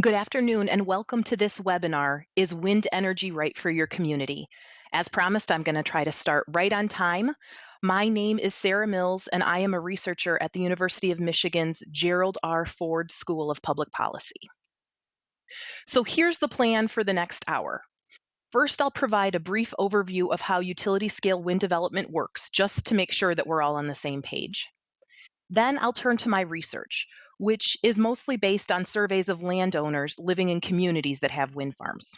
Good afternoon and welcome to this webinar, Is Wind Energy Right for Your Community? As promised, I'm going to try to start right on time. My name is Sarah Mills and I am a researcher at the University of Michigan's Gerald R. Ford School of Public Policy. So here's the plan for the next hour. First, I'll provide a brief overview of how utility scale wind development works, just to make sure that we're all on the same page. Then I'll turn to my research, which is mostly based on surveys of landowners living in communities that have wind farms.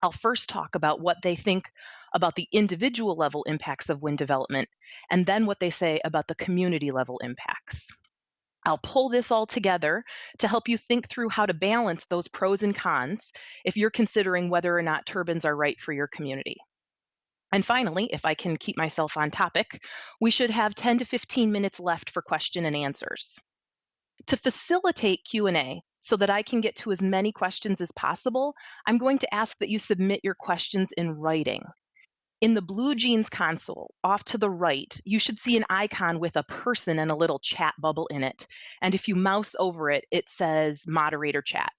I'll first talk about what they think about the individual level impacts of wind development, and then what they say about the community level impacts. I'll pull this all together to help you think through how to balance those pros and cons if you're considering whether or not turbines are right for your community. And finally, if I can keep myself on topic, we should have 10 to 15 minutes left for question and answers. To facilitate Q&A so that I can get to as many questions as possible, I'm going to ask that you submit your questions in writing. In the BlueJeans console, off to the right, you should see an icon with a person and a little chat bubble in it. And if you mouse over it, it says moderator chat.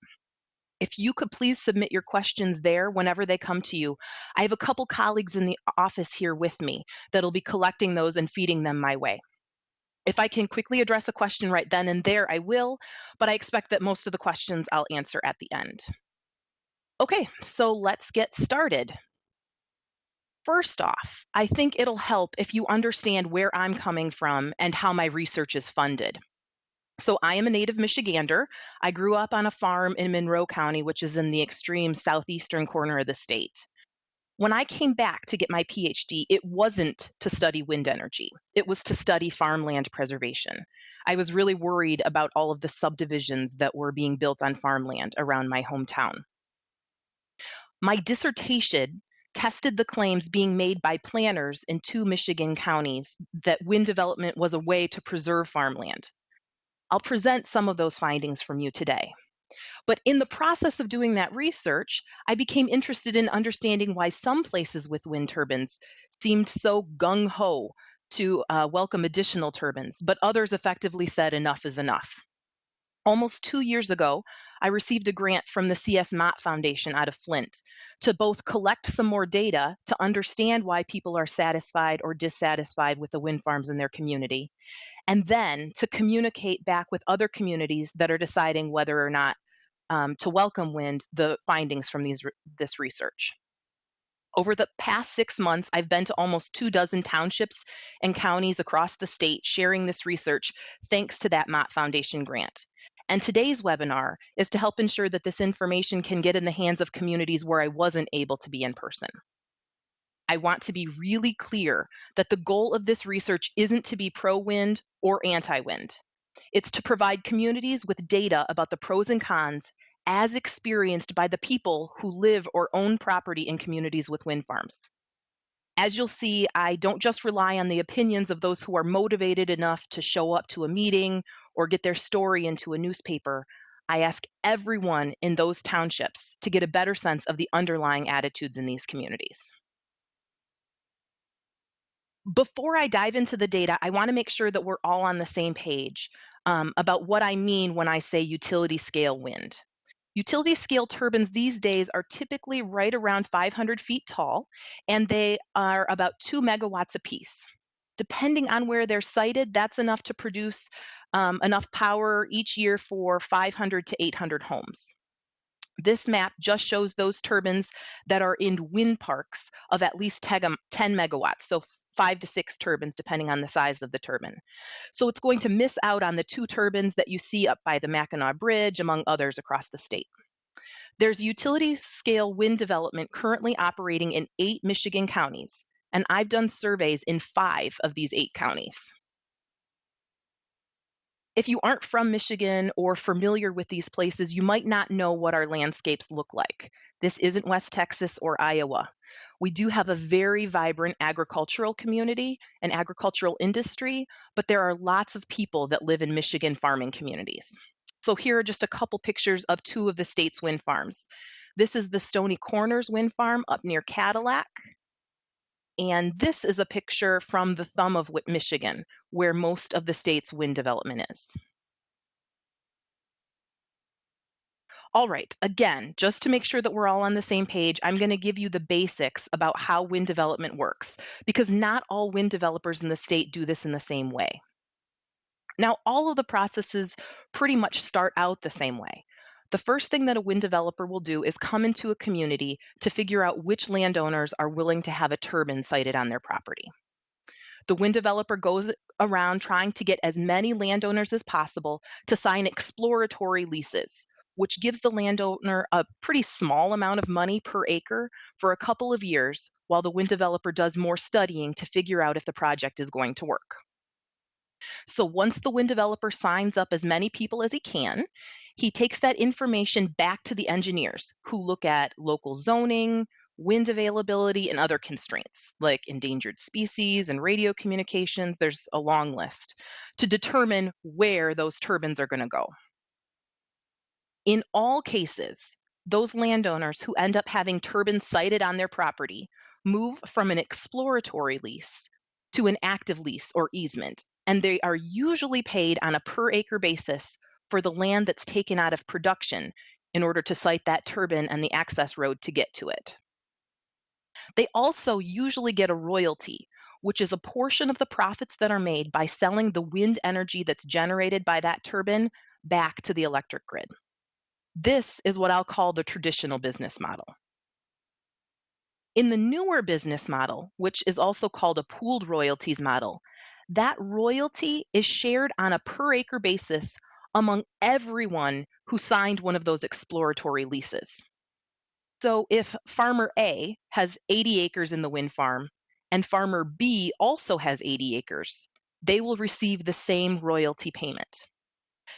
If you could please submit your questions there whenever they come to you. I have a couple colleagues in the office here with me that'll be collecting those and feeding them my way. If I can quickly address a question right then and there, I will, but I expect that most of the questions I'll answer at the end. Okay, so let's get started. First off, I think it'll help if you understand where I'm coming from and how my research is funded. So I am a native Michigander. I grew up on a farm in Monroe County, which is in the extreme southeastern corner of the state. When I came back to get my PhD, it wasn't to study wind energy, it was to study farmland preservation. I was really worried about all of the subdivisions that were being built on farmland around my hometown. My dissertation tested the claims being made by planners in two Michigan counties that wind development was a way to preserve farmland. I'll present some of those findings from you today. But in the process of doing that research, I became interested in understanding why some places with wind turbines seemed so gung ho to uh, welcome additional turbines, but others effectively said enough is enough. Almost two years ago, I received a grant from the C.S. Mott Foundation out of Flint to both collect some more data to understand why people are satisfied or dissatisfied with the wind farms in their community, and then to communicate back with other communities that are deciding whether or not um, to welcome wind the findings from these, this research. Over the past six months, I've been to almost two dozen townships and counties across the state sharing this research thanks to that Mott Foundation grant. And today's webinar is to help ensure that this information can get in the hands of communities where I wasn't able to be in person. I want to be really clear that the goal of this research isn't to be pro wind or anti wind. It's to provide communities with data about the pros and cons as experienced by the people who live or own property in communities with wind farms. As you'll see, I don't just rely on the opinions of those who are motivated enough to show up to a meeting or get their story into a newspaper. I ask everyone in those townships to get a better sense of the underlying attitudes in these communities. Before I dive into the data, I want to make sure that we're all on the same page um, about what I mean when I say utility scale wind. Utility scale turbines these days are typically right around 500 feet tall, and they are about two megawatts apiece. Depending on where they're sited, that's enough to produce um, enough power each year for 500 to 800 homes. This map just shows those turbines that are in wind parks of at least 10 megawatts, so five to six turbines, depending on the size of the turbine. So it's going to miss out on the two turbines that you see up by the Mackinac Bridge, among others across the state. There's utility scale wind development currently operating in eight Michigan counties, and I've done surveys in five of these eight counties. If you aren't from Michigan or familiar with these places, you might not know what our landscapes look like. This isn't West Texas or Iowa. We do have a very vibrant agricultural community and agricultural industry, but there are lots of people that live in Michigan farming communities. So here are just a couple pictures of two of the state's wind farms. This is the Stony Corners wind farm up near Cadillac. And this is a picture from the thumb of Michigan, where most of the state's wind development is. All right, again, just to make sure that we're all on the same page, I'm going to give you the basics about how wind development works because not all wind developers in the state do this in the same way. Now, all of the processes pretty much start out the same way. The first thing that a wind developer will do is come into a community to figure out which landowners are willing to have a turbine sited on their property. The wind developer goes around trying to get as many landowners as possible to sign exploratory leases, which gives the landowner a pretty small amount of money per acre for a couple of years while the wind developer does more studying to figure out if the project is going to work. So once the wind developer signs up as many people as he can, he takes that information back to the engineers who look at local zoning, wind availability, and other constraints like endangered species and radio communications. There's a long list to determine where those turbines are going to go. In all cases, those landowners who end up having turbines sited on their property move from an exploratory lease to an active lease or easement, and they are usually paid on a per acre basis for the land that's taken out of production in order to site that turbine and the access road to get to it. They also usually get a royalty, which is a portion of the profits that are made by selling the wind energy that's generated by that turbine back to the electric grid. This is what I'll call the traditional business model. In the newer business model, which is also called a pooled royalties model, that royalty is shared on a per acre basis among everyone who signed one of those exploratory leases. So if farmer A has 80 acres in the wind farm and farmer B also has 80 acres, they will receive the same royalty payment.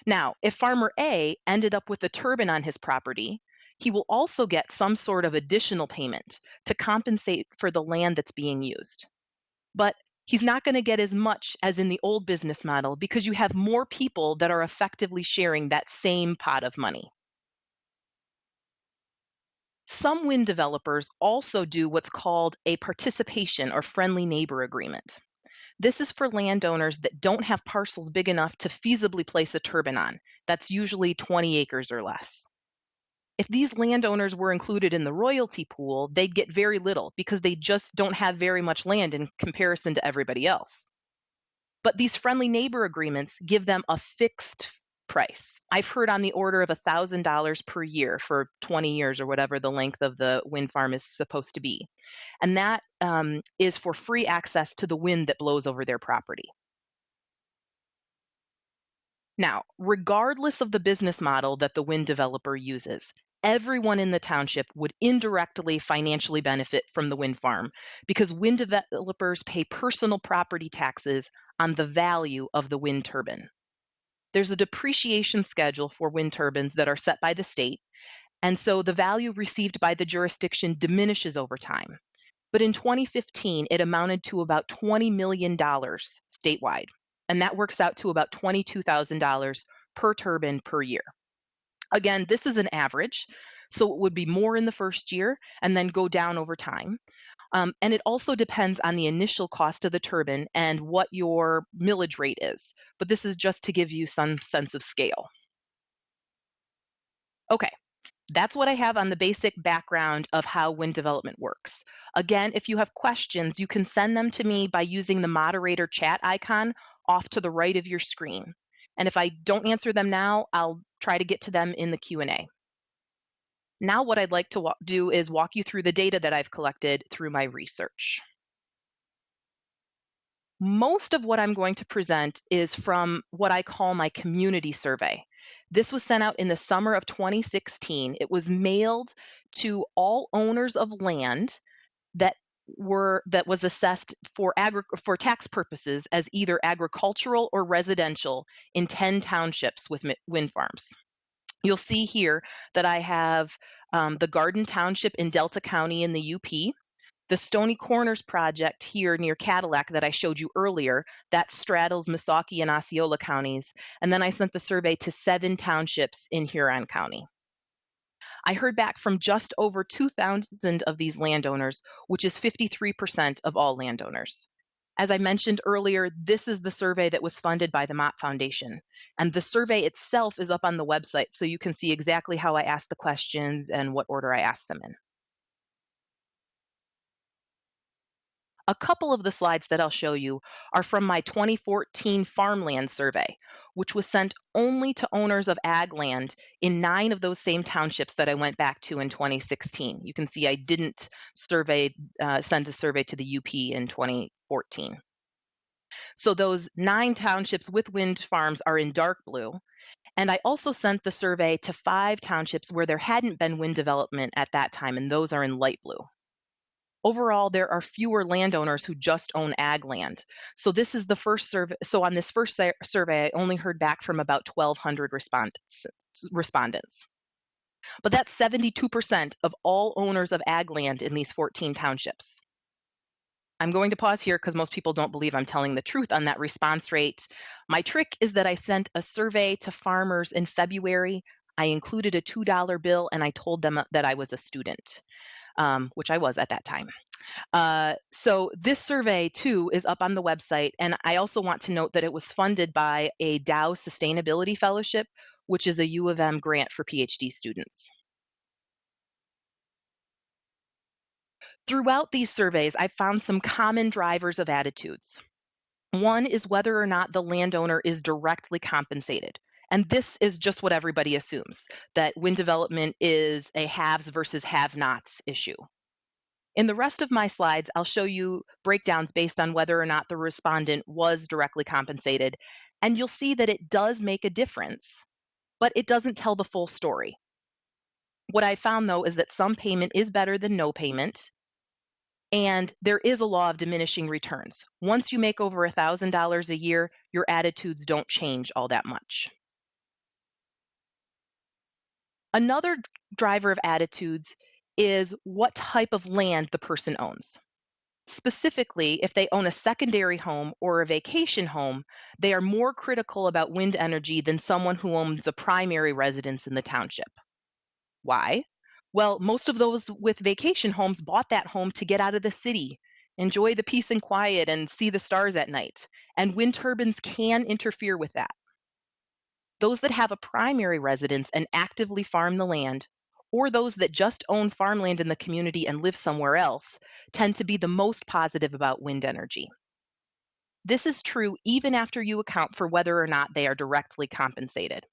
Now, if farmer A ended up with a turbine on his property, he will also get some sort of additional payment to compensate for the land that's being used. But he's not going to get as much as in the old business model because you have more people that are effectively sharing that same pot of money. Some wind developers also do what's called a participation or friendly neighbor agreement. This is for landowners that don't have parcels big enough to feasibly place a turbine on. That's usually 20 acres or less. If these landowners were included in the royalty pool, they'd get very little because they just don't have very much land in comparison to everybody else. But these friendly neighbor agreements give them a fixed price. I've heard on the order of $1,000 per year for 20 years or whatever the length of the wind farm is supposed to be. And that um, is for free access to the wind that blows over their property. Now, regardless of the business model that the wind developer uses, everyone in the township would indirectly financially benefit from the wind farm because wind developers pay personal property taxes on the value of the wind turbine. There's a depreciation schedule for wind turbines that are set by the state, and so the value received by the jurisdiction diminishes over time. But in 2015, it amounted to about $20 million statewide, and that works out to about $22,000 per turbine per year. Again, this is an average, so it would be more in the first year and then go down over time. Um, and it also depends on the initial cost of the turbine and what your millage rate is. But this is just to give you some sense of scale. Okay, that's what I have on the basic background of how wind development works. Again, if you have questions, you can send them to me by using the moderator chat icon off to the right of your screen. And if I don't answer them now, I'll try to get to them in the Q&A. Now what I'd like to do is walk you through the data that I've collected through my research. Most of what I'm going to present is from what I call my community survey. This was sent out in the summer of 2016. It was mailed to all owners of land that were that was assessed for agri- for tax purposes as either agricultural or residential in 10 townships with wind farms. You'll see here that I have um, the Garden Township in Delta County in the UP, the Stony Corners project here near Cadillac that I showed you earlier, that straddles Missaukee and Osceola counties. And then I sent the survey to seven townships in Huron County. I heard back from just over 2,000 of these landowners, which is 53% of all landowners. As I mentioned earlier, this is the survey that was funded by the Mott Foundation. And the survey itself is up on the website, so you can see exactly how I asked the questions and what order I asked them in. A couple of the slides that I'll show you are from my 2014 farmland survey, which was sent only to owners of ag land in nine of those same townships that I went back to in 2016. You can see I didn't survey uh, send a survey to the UP in 2014. So those nine townships with wind farms are in dark blue. And I also sent the survey to five townships where there hadn't been wind development at that time, and those are in light blue. Overall, there are fewer landowners who just own ag land. So this is the first survey. So on this first survey, I only heard back from about 1,200 respondents. respondents. But that's 72% of all owners of ag land in these 14 townships. I'm going to pause here because most people don't believe I'm telling the truth on that response rate. My trick is that I sent a survey to farmers in February. I included a $2 bill and I told them that I was a student um, which I was at that time. Uh, so this survey too is up on the website, and I also want to note that it was funded by a Dow Sustainability Fellowship, which is a U of M grant for PhD students. Throughout these surveys, I found some common drivers of attitudes. One is whether or not the landowner is directly compensated. And this is just what everybody assumes that wind development is a haves versus have nots issue. In the rest of my slides, I'll show you breakdowns based on whether or not the respondent was directly compensated. And you'll see that it does make a difference, but it doesn't tell the full story. What I found though is that some payment is better than no payment. And there is a law of diminishing returns. Once you make over $1,000 a year, your attitudes don't change all that much. Another driver of attitudes is what type of land the person owns. Specifically, if they own a secondary home or a vacation home, they are more critical about wind energy than someone who owns a primary residence in the township. Why? Well, most of those with vacation homes bought that home to get out of the city, enjoy the peace and quiet, and see the stars at night. And wind turbines can interfere with that. Those that have a primary residence and actively farm the land, or those that just own farmland in the community and live somewhere else, tend to be the most positive about wind energy. This is true even after you account for whether or not they are directly compensated.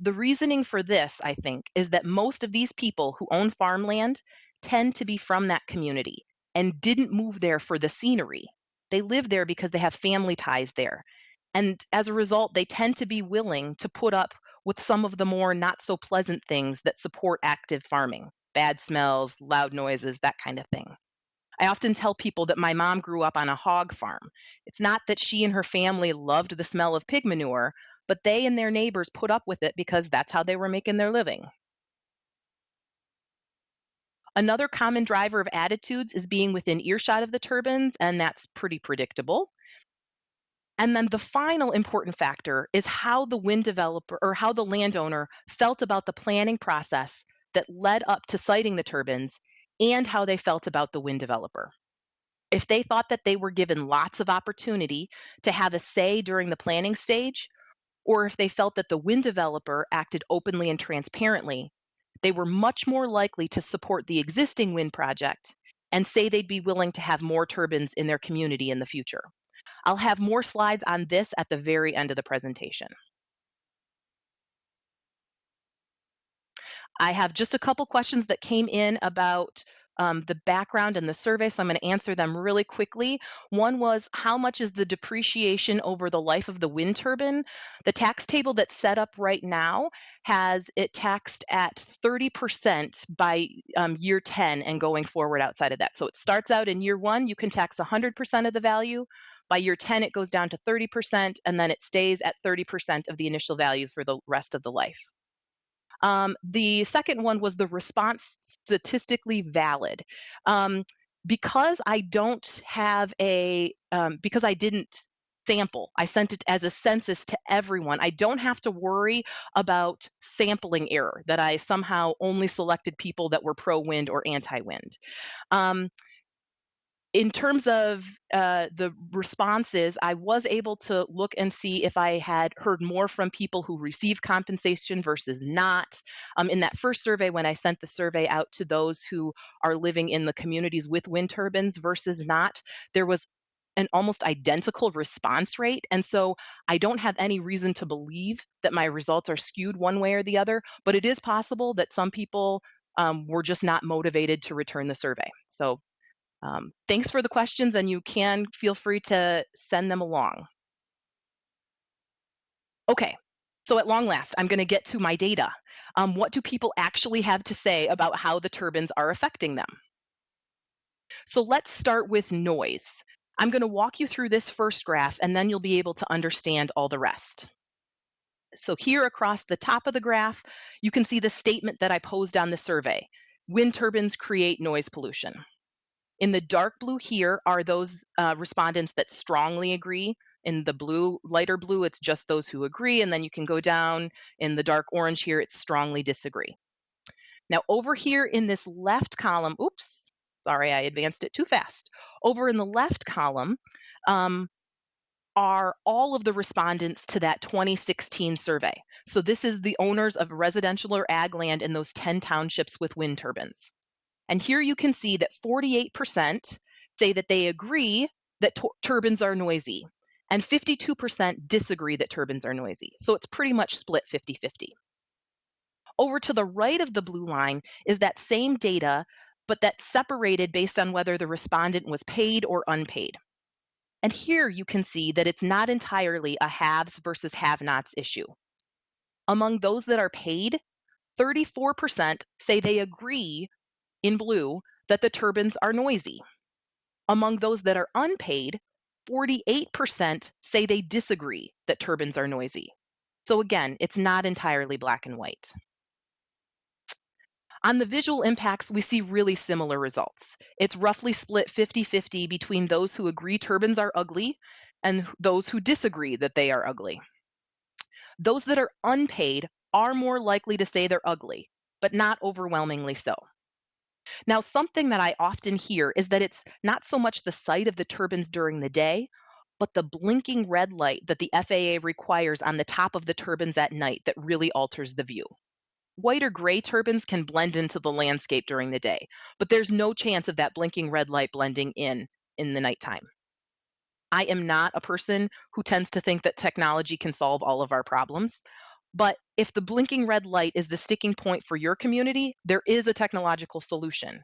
The reasoning for this, I think, is that most of these people who own farmland tend to be from that community and didn't move there for the scenery. They live there because they have family ties there and as a result, they tend to be willing to put up with some of the more not so pleasant things that support active farming bad smells, loud noises, that kind of thing. I often tell people that my mom grew up on a hog farm. It's not that she and her family loved the smell of pig manure, but they and their neighbors put up with it because that's how they were making their living. Another common driver of attitudes is being within earshot of the turbines, and that's pretty predictable. And then the final important factor is how the wind developer or how the landowner felt about the planning process that led up to siting the turbines and how they felt about the wind developer. If they thought that they were given lots of opportunity to have a say during the planning stage, or if they felt that the wind developer acted openly and transparently, they were much more likely to support the existing wind project and say they'd be willing to have more turbines in their community in the future. I'll have more slides on this at the very end of the presentation. I have just a couple questions that came in about um, the background and the survey, so I'm going to answer them really quickly. One was how much is the depreciation over the life of the wind turbine? The tax table that's set up right now has it taxed at 30% by um, year 10 and going forward outside of that. So it starts out in year one, you can tax 100% of the value. By year 10, it goes down to 30%, and then it stays at 30% of the initial value for the rest of the life. Um, the second one was the response statistically valid. Um, because I don't have a, um, because I didn't sample, I sent it as a census to everyone. I don't have to worry about sampling error, that I somehow only selected people that were pro wind or anti wind. In terms of uh, the responses, I was able to look and see if I had heard more from people who received compensation versus not. Um, in that first survey, when I sent the survey out to those who are living in the communities with wind turbines versus not, there was an almost identical response rate. And so I don't have any reason to believe that my results are skewed one way or the other, but it is possible that some people um, were just not motivated to return the survey. So um, thanks for the questions, and you can feel free to send them along. Okay, so at long last, I'm going to get to my data. Um, what do people actually have to say about how the turbines are affecting them? So let's start with noise. I'm going to walk you through this first graph, and then you'll be able to understand all the rest. So here across the top of the graph, you can see the statement that I posed on the survey. Wind turbines create noise pollution. In the dark blue here are those uh, respondents that strongly agree. In the blue, lighter blue, it's just those who agree. And then you can go down in the dark orange here, it's strongly disagree. Now over here in this left column, oops, sorry, I advanced it too fast. Over in the left column um, are all of the respondents to that 2016 survey. So this is the owners of residential or ag land in those 10 townships with wind turbines. And here you can see that 48% say that they agree that turbines are noisy, and 52% disagree that turbines are noisy. So it's pretty much split 50 50. Over to the right of the blue line is that same data, but that's separated based on whether the respondent was paid or unpaid. And here you can see that it's not entirely a haves versus have nots issue. Among those that are paid, 34% say they agree in blue that the turbines are noisy. Among those that are unpaid, 48% say they disagree that turbines are noisy. So again, it's not entirely black and white. On the visual impacts, we see really similar results. It's roughly split 50 50 between those who agree turbines are ugly and those who disagree that they are ugly. Those that are unpaid are more likely to say they're ugly, but not overwhelmingly so. Now, something that I often hear is that it's not so much the sight of the turbines during the day, but the blinking red light that the FAA requires on the top of the turbines at night that really alters the view. White or gray turbines can blend into the landscape during the day, but there's no chance of that blinking red light blending in in the nighttime. I am not a person who tends to think that technology can solve all of our problems. But if the blinking red light is the sticking point for your community, there is a technological solution.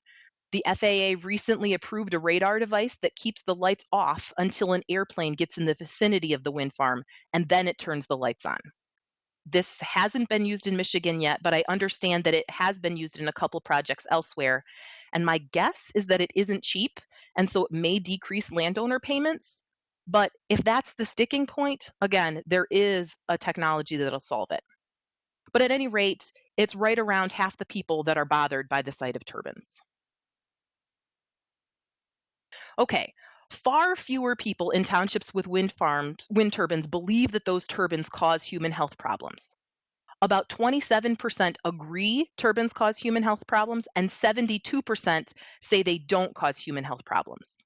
The FAA recently approved a radar device that keeps the lights off until an airplane gets in the vicinity of the wind farm, and then it turns the lights on. This hasn't been used in Michigan yet, but I understand that it has been used in a couple projects elsewhere. And my guess is that it isn't cheap, and so it may decrease landowner payments. But if that's the sticking point, again, there is a technology that'll solve it. But at any rate, it's right around half the people that are bothered by the sight of turbines. Okay, far fewer people in townships with wind farms, wind turbines believe that those turbines cause human health problems. About 27% agree turbines cause human health problems, and 72% say they don't cause human health problems.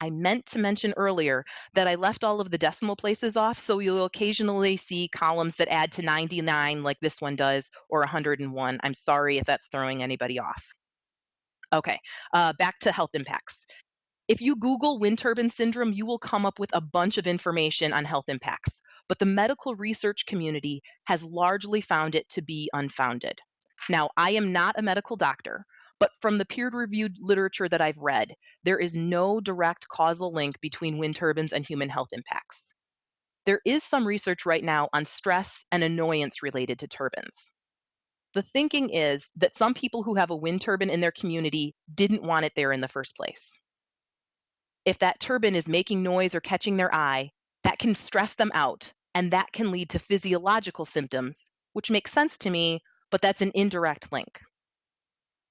I meant to mention earlier that I left all of the decimal places off, so you'll occasionally see columns that add to 99 like this one does, or 101. I'm sorry if that's throwing anybody off. Okay, uh, back to health impacts. If you Google wind turbine syndrome, you will come up with a bunch of information on health impacts, but the medical research community has largely found it to be unfounded. Now, I am not a medical doctor, but from the peer reviewed literature that I've read, there is no direct causal link between wind turbines and human health impacts. There is some research right now on stress and annoyance related to turbines. The thinking is that some people who have a wind turbine in their community didn't want it there in the first place. If that turbine is making noise or catching their eye, that can stress them out, and that can lead to physiological symptoms, which makes sense to me, but that's an indirect link.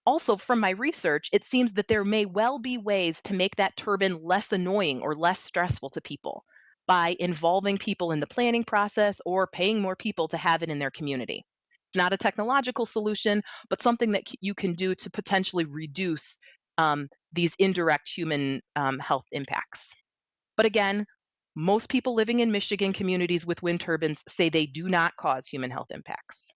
Also, from my research, it seems that there may well be ways to make that turbine less annoying or less stressful to people by involving people in the planning process or paying more people to have it in their community. It's not a technological solution, but something that you can do to potentially reduce um, these indirect human um, health impacts. But again, most people living in Michigan communities with wind turbines say they do not cause human health impacts.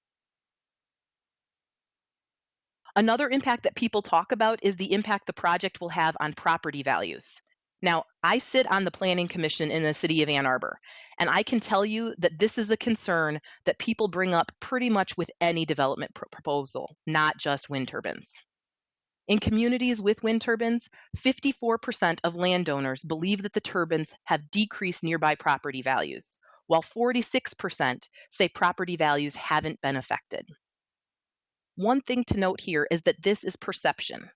Another impact that people talk about is the impact the project will have on property values. Now, I sit on the Planning Commission in the city of Ann Arbor, and I can tell you that this is a concern that people bring up pretty much with any development pr- proposal, not just wind turbines. In communities with wind turbines, 54% of landowners believe that the turbines have decreased nearby property values, while 46% say property values haven't been affected. One thing to note here is that this is perception.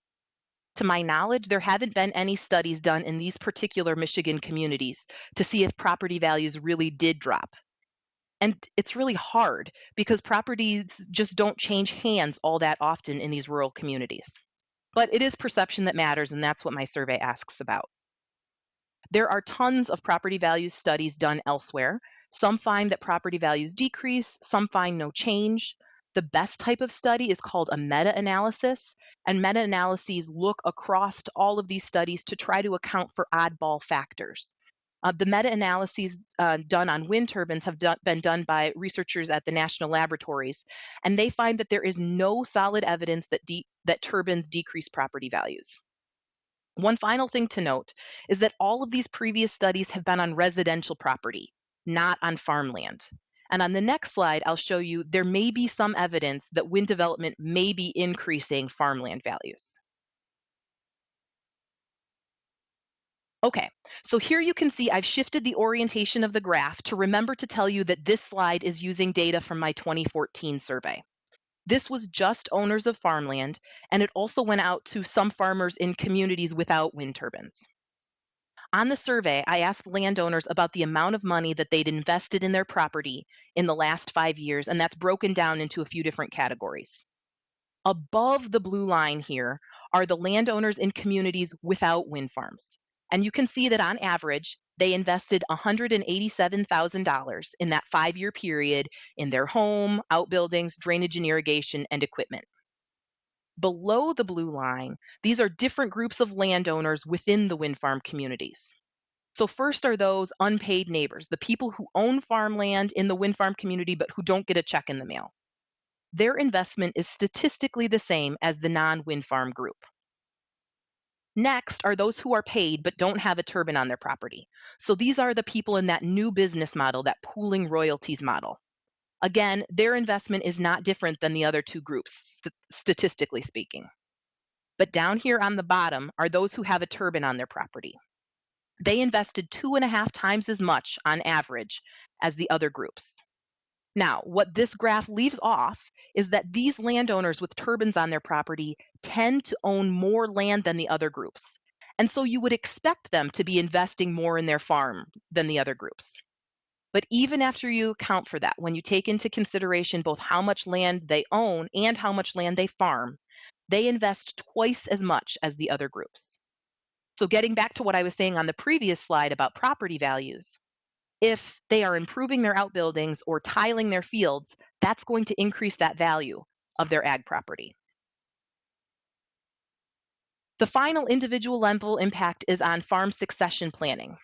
To my knowledge, there haven't been any studies done in these particular Michigan communities to see if property values really did drop. And it's really hard because properties just don't change hands all that often in these rural communities. But it is perception that matters, and that's what my survey asks about. There are tons of property value studies done elsewhere. Some find that property values decrease, some find no change. The best type of study is called a meta analysis, and meta analyses look across all of these studies to try to account for oddball factors. Uh, the meta analyses uh, done on wind turbines have been done by researchers at the national laboratories, and they find that there is no solid evidence that, that turbines decrease property values. One final thing to note is that all of these previous studies have been on residential property, not on farmland. And on the next slide, I'll show you there may be some evidence that wind development may be increasing farmland values. Okay, so here you can see I've shifted the orientation of the graph to remember to tell you that this slide is using data from my 2014 survey. This was just owners of farmland, and it also went out to some farmers in communities without wind turbines. On the survey, I asked landowners about the amount of money that they'd invested in their property in the last five years, and that's broken down into a few different categories. Above the blue line here are the landowners in communities without wind farms. And you can see that on average, they invested $187,000 in that five year period in their home, outbuildings, drainage and irrigation, and equipment. Below the blue line, these are different groups of landowners within the wind farm communities. So, first are those unpaid neighbors, the people who own farmland in the wind farm community but who don't get a check in the mail. Their investment is statistically the same as the non wind farm group. Next are those who are paid but don't have a turbine on their property. So, these are the people in that new business model, that pooling royalties model. Again, their investment is not different than the other two groups, st- statistically speaking. But down here on the bottom are those who have a turbine on their property. They invested two and a half times as much on average as the other groups. Now, what this graph leaves off is that these landowners with turbines on their property tend to own more land than the other groups. And so you would expect them to be investing more in their farm than the other groups. But even after you account for that, when you take into consideration both how much land they own and how much land they farm, they invest twice as much as the other groups. So, getting back to what I was saying on the previous slide about property values, if they are improving their outbuildings or tiling their fields, that's going to increase that value of their ag property. The final individual level impact is on farm succession planning.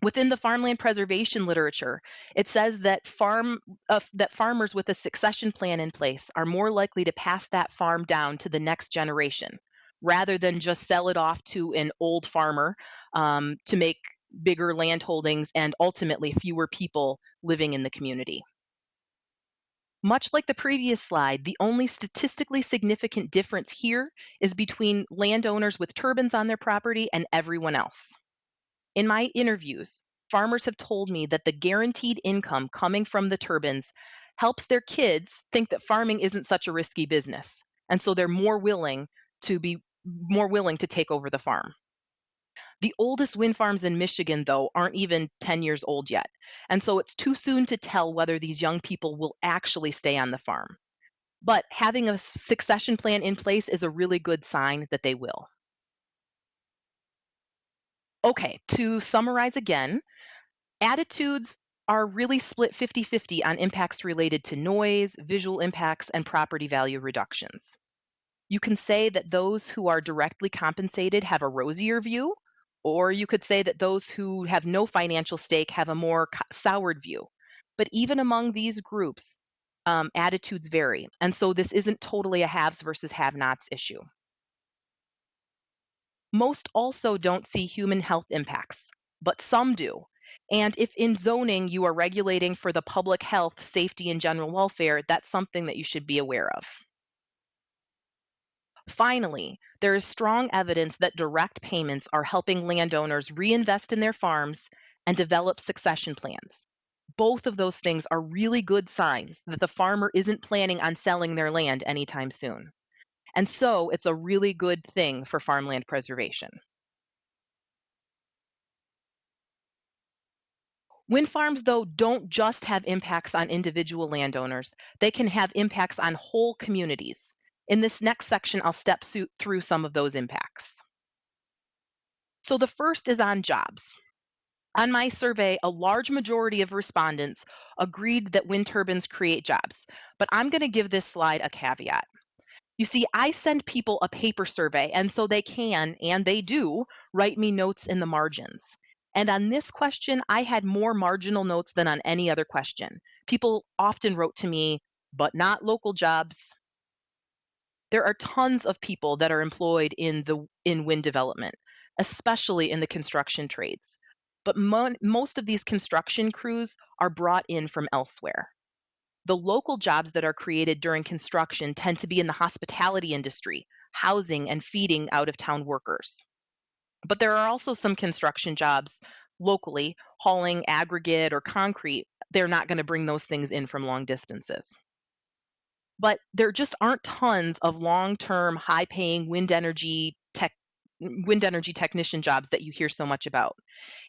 Within the farmland preservation literature, it says that farm uh, that farmers with a succession plan in place are more likely to pass that farm down to the next generation, rather than just sell it off to an old farmer um, to make bigger land holdings and ultimately fewer people living in the community. Much like the previous slide, the only statistically significant difference here is between landowners with turbines on their property and everyone else. In my interviews, farmers have told me that the guaranteed income coming from the turbines helps their kids think that farming isn't such a risky business. And so they're more willing to be more willing to take over the farm. The oldest wind farms in Michigan, though, aren't even 10 years old yet. And so it's too soon to tell whether these young people will actually stay on the farm. But having a succession plan in place is a really good sign that they will. Okay, to summarize again, attitudes are really split 50 50 on impacts related to noise, visual impacts, and property value reductions. You can say that those who are directly compensated have a rosier view, or you could say that those who have no financial stake have a more soured view. But even among these groups, um, attitudes vary. And so this isn't totally a haves versus have nots issue. Most also don't see human health impacts, but some do. And if in zoning you are regulating for the public health, safety, and general welfare, that's something that you should be aware of. Finally, there is strong evidence that direct payments are helping landowners reinvest in their farms and develop succession plans. Both of those things are really good signs that the farmer isn't planning on selling their land anytime soon. And so it's a really good thing for farmland preservation. Wind farms, though, don't just have impacts on individual landowners, they can have impacts on whole communities. In this next section, I'll step through some of those impacts. So the first is on jobs. On my survey, a large majority of respondents agreed that wind turbines create jobs, but I'm going to give this slide a caveat. You see, I send people a paper survey, and so they can, and they do, write me notes in the margins. And on this question, I had more marginal notes than on any other question. People often wrote to me, but not local jobs, there are tons of people that are employed in the in wind development, especially in the construction trades. But mo- most of these construction crews are brought in from elsewhere. The local jobs that are created during construction tend to be in the hospitality industry, housing and feeding out of town workers. But there are also some construction jobs locally, hauling aggregate or concrete. They're not going to bring those things in from long distances but there just aren't tons of long-term high-paying wind energy tech wind energy technician jobs that you hear so much about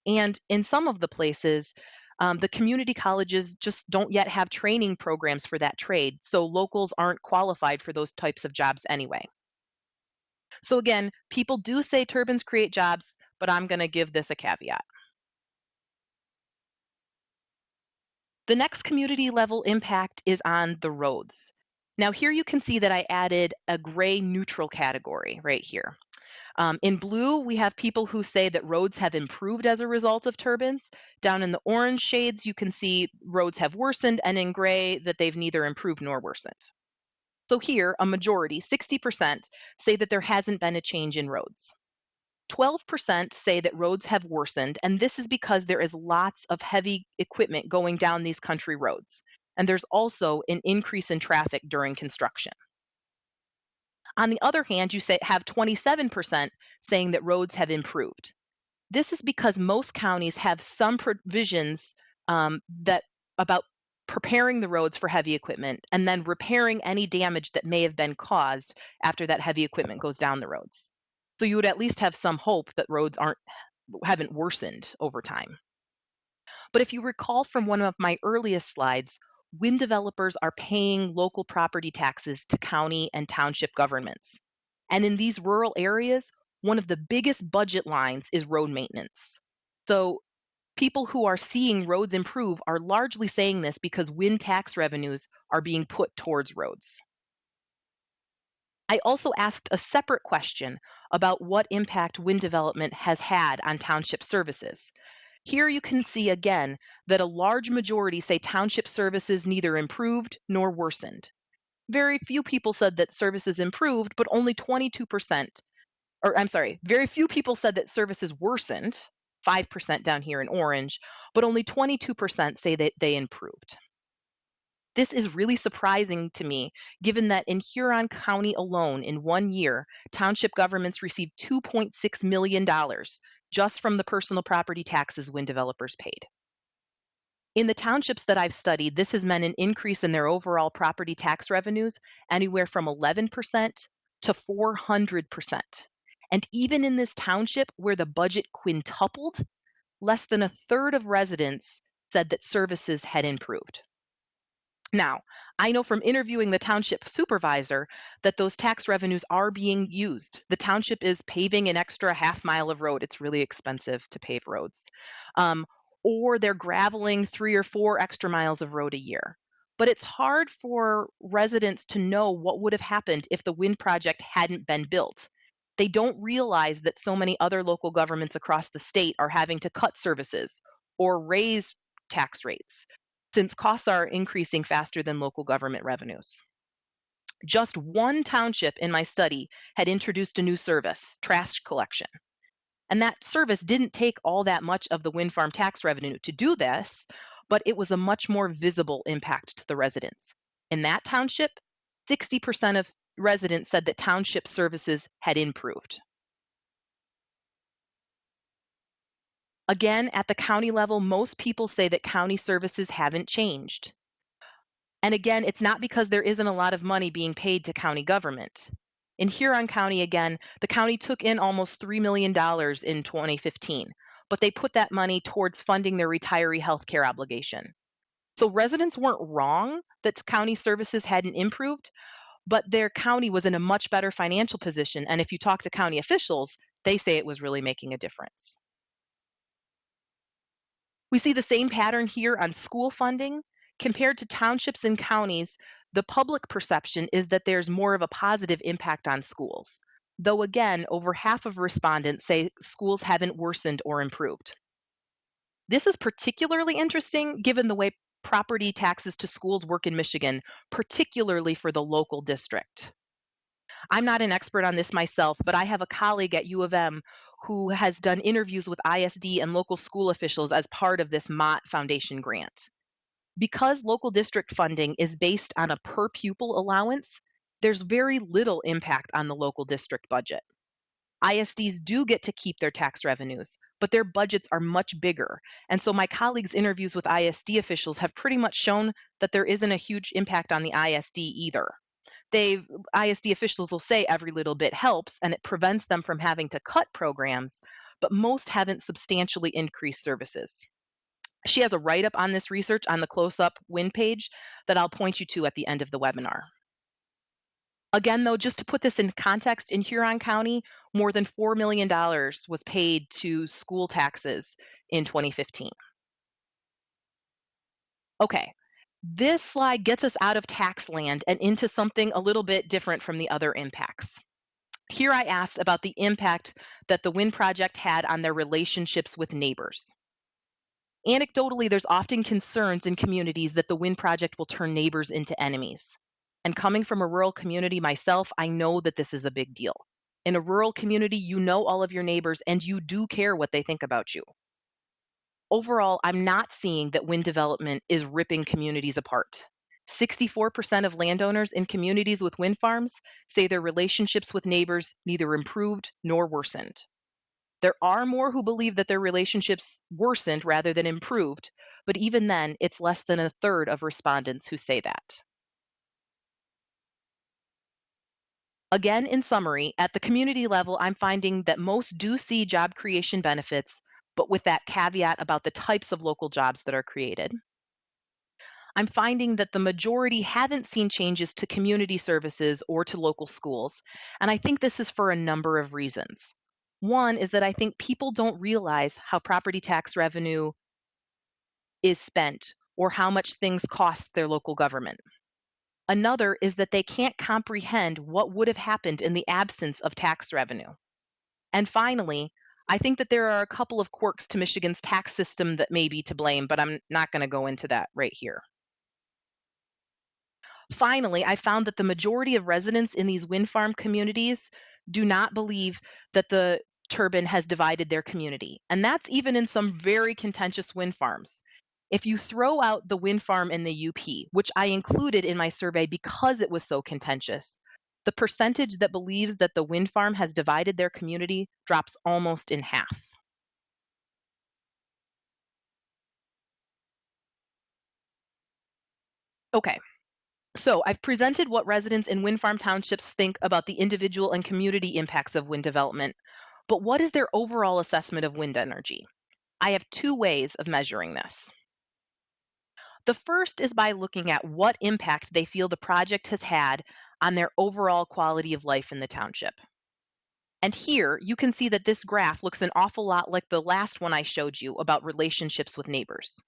and in some of the places um, the community colleges just don't yet have training programs for that trade so locals aren't qualified for those types of jobs anyway. So again people do say turbines create jobs but i'm going to give this a caveat. The next community level impact is on the roads. Now here you can see that I added a gray neutral category right here. Um, in blue, we have people who say that roads have improved as a result of turbines. Down in the orange shades, you can see roads have worsened, and in gray, that they've neither improved nor worsened. So here, a majority, 60%, say that there hasn't been a change in roads. 12% say that roads have worsened, and this is because there is lots of heavy equipment going down these country roads and there's also an increase in traffic during construction. On the other hand, you say, have 27% saying that roads have improved. This is because most counties have some provisions um, that about preparing the roads for heavy equipment and then repairing any damage that may have been caused after that heavy equipment goes down the roads. So you would at least have some hope that roads aren't haven't worsened over time. But if you recall from one of my earliest slides, wind developers are paying local property taxes to county and township governments. And in these rural areas, one of the biggest budget lines is road maintenance. So people who are seeing roads improve are largely saying this because wind tax revenues are being put towards roads. I also asked a separate question about what impact wind development has had on township services. Here you can see again that a large majority say township services neither improved nor worsened. Very few people said that services improved, but only 22%, or I'm sorry, very few people said that services worsened, 5% down here in orange, but only 22% say that they improved. This is really surprising to me, given that in Huron County alone, in one year, township governments received $2.6 million just from the personal property taxes wind developers paid. In the townships that I've studied, this has meant an increase in their overall property tax revenues anywhere from 11% to 400%. And even in this township where the budget quintupled, less than a third of residents said that services had improved. Now, I know from interviewing the township supervisor that those tax revenues are being used. The township is paving an extra half mile of road. It's really expensive to pave roads. Um, or they're graveling three or four extra miles of road a year. but it's hard for residents to know what would have happened if the wind project hadn't been built. They don't realize that so many other local governments across the state are having to cut services or raise tax rates since costs are increasing faster than local government revenues. Just one township in my study had introduced a new service, trash collection. And that service didn't take all that much of the wind farm tax revenue to do this, but it was a much more visible impact to the residents. In that township, 60% of residents said that township services had improved. Again, at the county level, most people say that county services haven't changed. And again, it's not because there isn't a lot of money being paid to county government. In Huron County, again, the county took in almost $3 million in 2015, but they put that money towards funding their retiree health care obligation. So residents weren't wrong that county services hadn't improved, but their county was in a much better financial position. And if you talk to county officials, they say it was really making a difference. We see the same pattern here on school funding. Compared to townships and counties, the public perception is that there's more of a positive impact on schools. Though again, over half of respondents say schools haven't worsened or improved. This is particularly interesting given the way property taxes to schools work in Michigan, particularly for the local district. I'm not an expert on this myself, but I have a colleague at U of M who has done interviews with ISD and local school officials as part of this Mott Foundation grant. Because local district funding is based on a per pupil allowance, there's very little impact on the local district budget. ISDs do get to keep their tax revenues, but their budgets are much bigger. And so my colleagues' interviews with ISD officials have pretty much shown that there isn't a huge impact on the ISD either. They ISD officials will say every little bit helps and it prevents them from having to cut programs, but most haven't substantially increased services. She has a write up on this research on the CLOSUP win page that I'll point you to at the end of the webinar. Again, though, just to put this in context, in Huron County, more than $4 million was paid to school taxes in 2015. Okay, this slide gets us out of tax land and into something a little bit different from the other impacts. Here I asked about the impact that the wind project had on their relationships with neighbors. Anecdotally, there's often concerns in communities that the wind project will turn neighbors into enemies. And coming from a rural community myself, I know that this is a big deal. In a rural community, you know all of your neighbors and you do care what they think about you. Overall, I'm not seeing that wind development is ripping communities apart. 64% of landowners in communities with wind farms say their relationships with neighbors neither improved nor worsened. There are more who believe that their relationships worsened rather than improved, but even then, it's less than a third of respondents who say that. Again, in summary, at the community level, I'm finding that most do see job creation benefits, but with that caveat about the types of local jobs that are created. Mm. I'm finding that the majority haven't seen changes to community services or to local schools, and I think this is for a number of reasons. One is that I think people don't realize how property tax revenue is spent or how much things cost their local government. Another is that they can't comprehend what would have happened in the absence of tax revenue. And finally, I think that there are a couple of quirks to Michigan's tax system that may be to blame, but I'm not going to go into that right here. Finally, I found that the majority of residents in these wind farm communities do not believe that the turbine has divided their community. And that's even in some very contentious wind farms. If you throw out the wind farm in the UP, which I included in my survey because it was so contentious, the percentage that believes that the wind farm has divided their community drops almost in half. Okay, so I've presented what residents in wind farm townships think about the individual and community impacts of wind development, but what is their overall assessment of wind energy? I have two ways of measuring this. The first is by looking at what impact they feel the project has had on their overall quality of life in the township. And here you can see that this graph looks an awful lot like the last one I showed you about relationships with neighbors.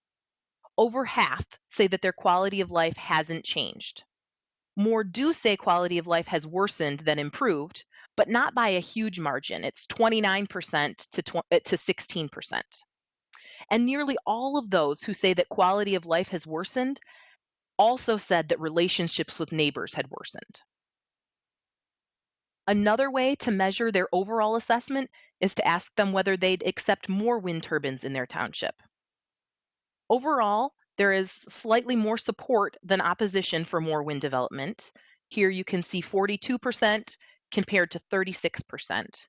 over half say that their quality of life hasn't changed. More do say quality of life has worsened than improved, but not by a huge margin. It's 29% to, uh, to 16%. And nearly all of those who say that quality of life has worsened also said that relationships with neighbors had worsened. Another way to measure their overall assessment is to ask them whether they'd accept more wind turbines in their township. Overall, there is slightly more support than opposition for more wind development. Here you can see 42% compared to 36%,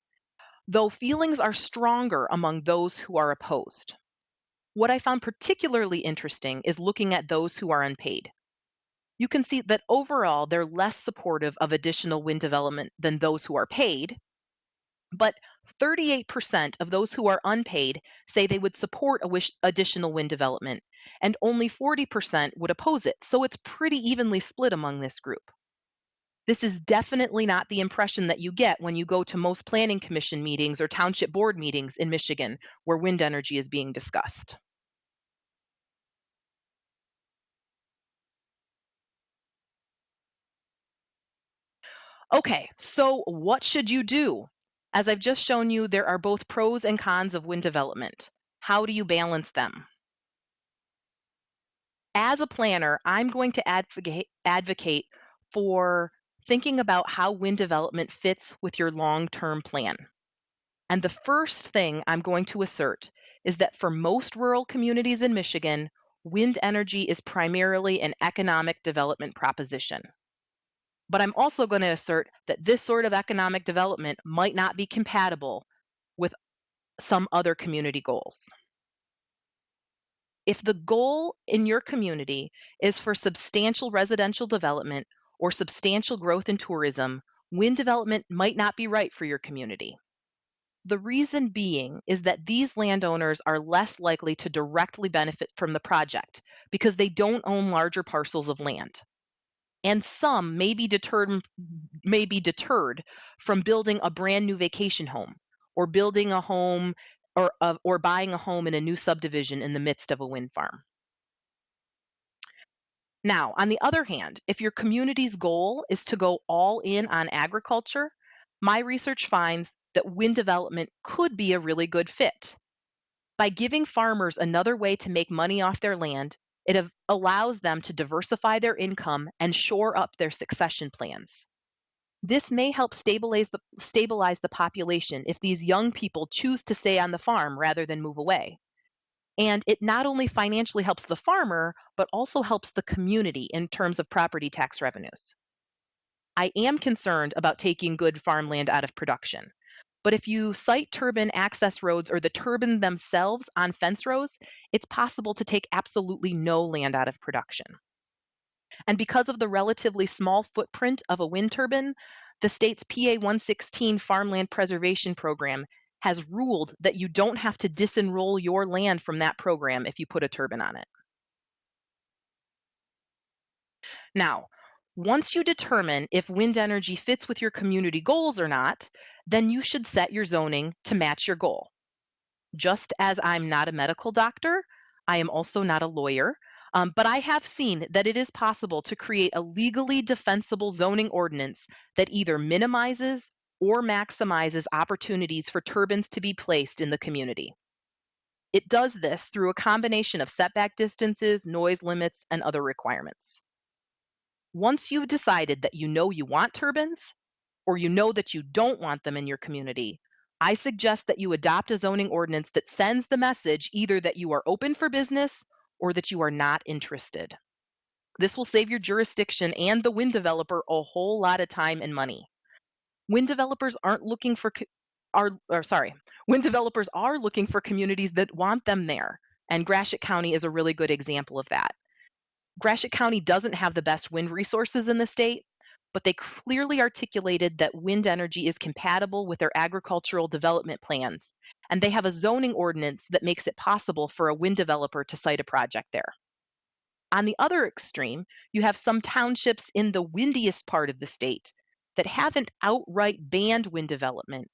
though feelings are stronger among those who are opposed. What I found particularly interesting is looking at those who are unpaid. You can see that overall they're less supportive of additional wind development than those who are paid, but 38% of those who are unpaid say they would support additional wind development, and only 40% would oppose it. So it's pretty evenly split among this group. This is definitely not the impression that you get when you go to most planning commission meetings or township board meetings in Michigan where wind energy is being discussed. Okay, so what should you do? As I've just shown you, there are both pros and cons of wind development. How do you balance them? As a planner, I'm going to advocate, advocate for thinking about how wind development fits with your long term plan. And the first thing I'm going to assert is that for most rural communities in Michigan, wind energy is primarily an economic development proposition. But I'm also going to assert that this sort of economic development might not be compatible with some other community goals. If the goal in your community is for substantial residential development or substantial growth in tourism, wind development might not be right for your community. The reason being is that these landowners are less likely to directly benefit from the project because they don't own larger parcels of land. And some may be deterred, may be deterred from building a brand new vacation home or building a home or, or buying a home in a new subdivision in the midst of a wind farm. Now, on the other hand, if your community's goal is to go all in on agriculture, my research finds that wind development could be a really good fit. By giving farmers another way to make money off their land, it allows them to diversify their income and shore up their succession plans. This may help stabilize the, stabilize the population if these young people choose to stay on the farm rather than move away. And it not only financially helps the farmer, but also helps the community in terms of property tax revenues. I am concerned about taking good farmland out of production. But if you site turbine access roads or the turbine themselves on fence rows, it's possible to take absolutely no land out of production. And because of the relatively small footprint of a wind turbine, the state's PA 116 Farmland Preservation Program has ruled that you don't have to disenroll your land from that program if you put a turbine on it. Now, once you determine if wind energy fits with your community goals or not, then you should set your zoning to match your goal. Just as I'm not a medical doctor, I am also not a lawyer, um, but I have seen that it is possible to create a legally defensible zoning ordinance that either minimizes or maximizes opportunities for turbines to be placed in the community. It does this through a combination of setback distances, noise limits, and other requirements. Once you've decided that you know you want turbines, or you know that you don't want them in your community, I suggest that you adopt a zoning ordinance that sends the message either that you are open for business or that you are not interested. This will save your jurisdiction and the wind developer a whole lot of time and money. Wind developers aren't looking for are or sorry, wind developers are looking for communities that want them there, and Gratiot County is a really good example of that. Gratiot County doesn't have the best wind resources in the state, but they clearly articulated that wind energy is compatible with their agricultural development plans, and they have a zoning ordinance that makes it possible for a wind developer to site a project there. On the other extreme, you have some townships in the windiest part of the state that haven't outright banned wind development,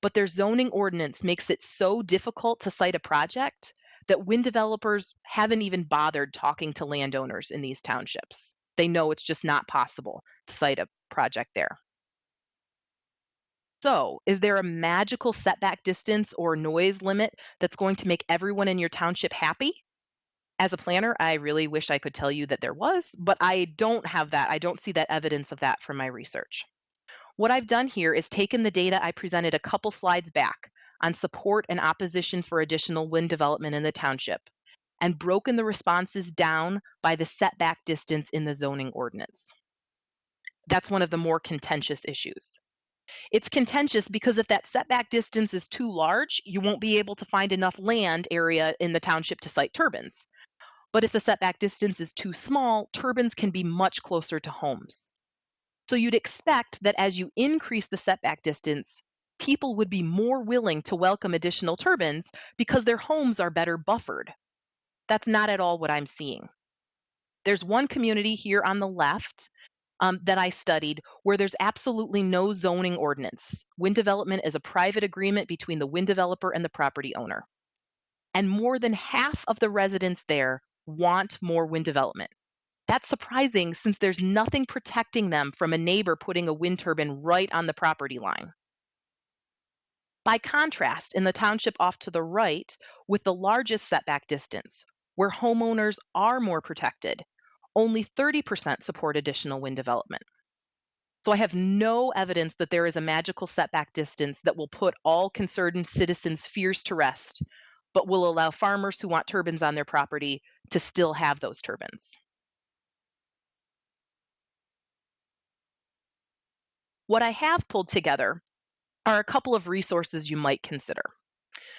but their zoning ordinance makes it so difficult to site a project that wind developers haven't even bothered talking to landowners in these townships. They know it's just not possible to site a project there. So, is there a magical setback distance or noise limit that's going to make everyone in your township happy? As a planner, I really wish I could tell you that there was, but I don't have that. I don't see that evidence of that from my research. What I've done here is taken the data I presented a couple slides back on support and opposition for additional wind development in the township and broken the responses down by the setback distance in the zoning ordinance. That's one of the more contentious issues. It's contentious because if that setback distance is too large, you won't be able to find enough land area in the township to site turbines. But if the setback distance is too small, turbines can be much closer to homes. So you'd expect that as you increase the setback distance, people would be more willing to welcome additional turbines because their homes are better buffered. That's not at all what I'm seeing. There's one community here on the left um, that I studied where there's absolutely no zoning ordinance. Wind development is a private agreement between the wind developer and the property owner. And more than half of the residents there want more wind development. That's surprising since there's nothing protecting them from a neighbor putting a wind turbine right on the property line. By contrast, in the township off to the right, with the largest setback distance, where homeowners are more protected, only 30% support additional wind development. So I have no evidence that there is a magical setback distance that will put all concerned citizens' fears to rest but will allow farmers who want turbines on their property to still have those turbines. What I have pulled together are a couple of resources you might consider.